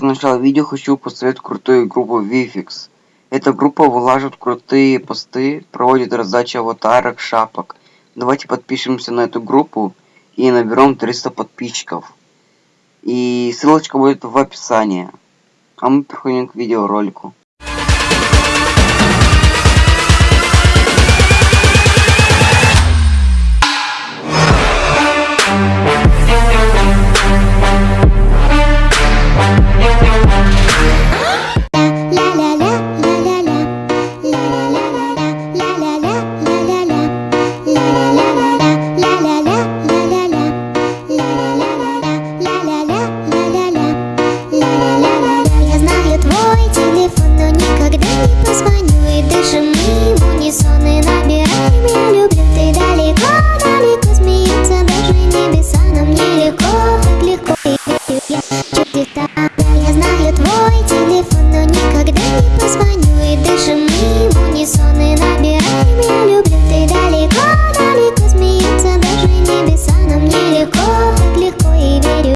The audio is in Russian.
Итак, начало видео хочу посоветовать крутую группу VFX. Эта группа вылаживает крутые посты, проводит раздачу аватарок, шапок. Давайте подпишемся на эту группу и наберем 300 подписчиков. И ссылочка будет в описании. А мы переходим к видеоролику. Digital